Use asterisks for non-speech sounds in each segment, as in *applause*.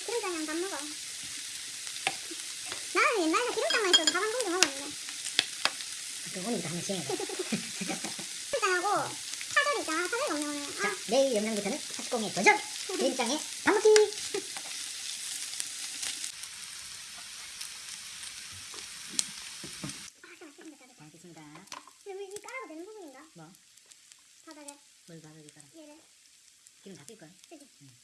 기름장이 안 먹어. 나는 옛날에 기름장만 있어도 밥한 공기 먹었는데. 그거니다 기름장하고 파절 있잖아. 파절이 없네 오늘. 아. 자, 아. 내일 영상부터는 파스공의 도전! 기름장의 밥 먹기! *laughs* 뭐? 바닥에. 뭘 바닥에 깔아? 얘를. 기름 다 뺄걸? 응.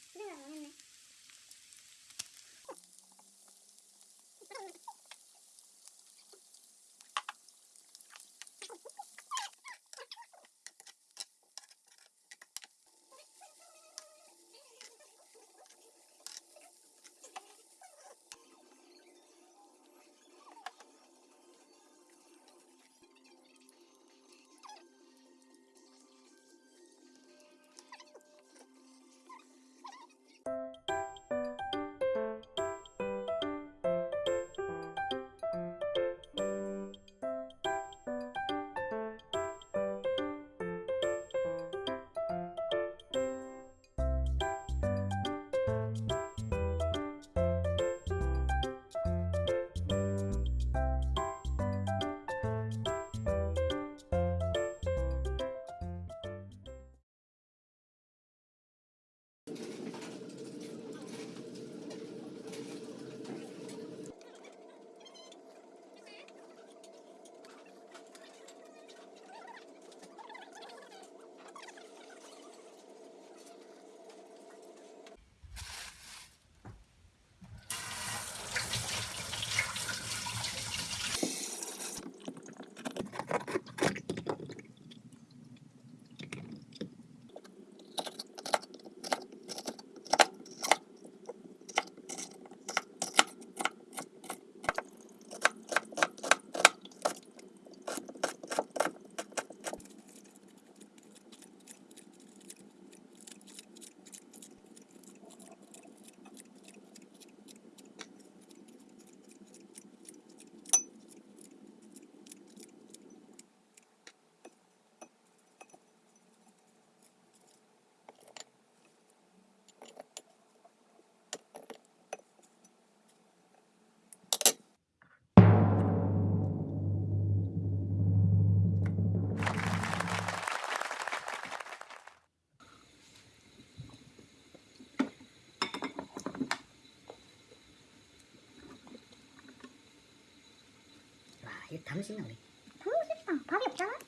와, 이거 다 먹겠나, 우리? 너무 쉽다. 밥이 없잖아?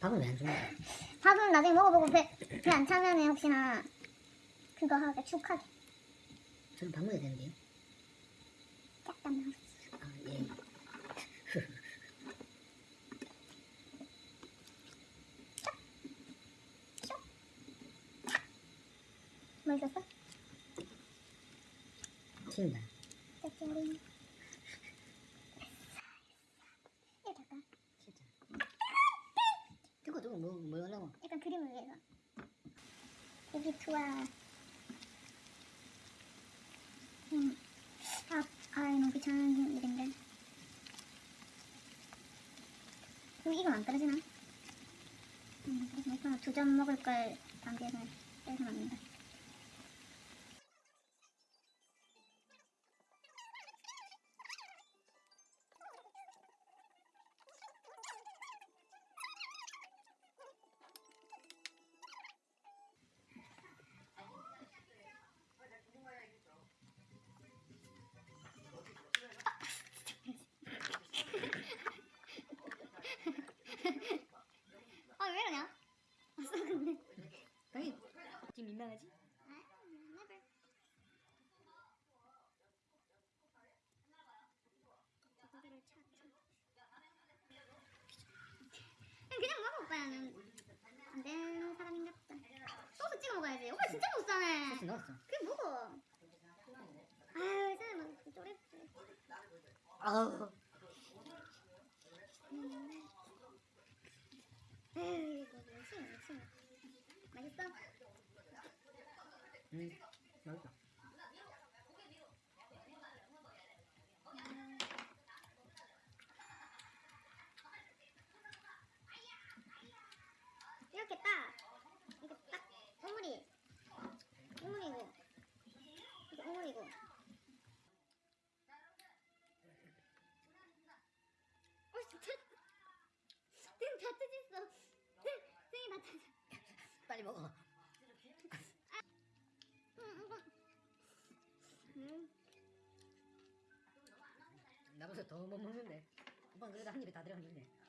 밥은 왜 안 주는 거야? 밥은 나중에 먹어보고 배배안 차면은 혹시나 그거 하게 축하게 저는 밥 먹어야 되는데요. 짝담 아, 예. 뭐 있었어? 튄다. 짜짜리 이거 될까? 진짜. 두고 두고 뭐, 뭐 하려고? 약간 그림을 위해서 에기프와 음, 아, 귀찮은 일인데 그럼 이건 안 떨어지나? 음, 그래서 두점 먹을 걸 담배를 빼서 놨는데 진짜 못 사네 소스 넣었어. 그게 뭐고 아유 막 쪼렙지 아우. 에휴 이거 뭐지 미친 맛있어? 응, 있어. 승이 나타나. 빨리 먹어. 아, 음, 음. 음. 나보다 더 못 먹는데. 오빠 그래도 한 입에 다 들어갔는데.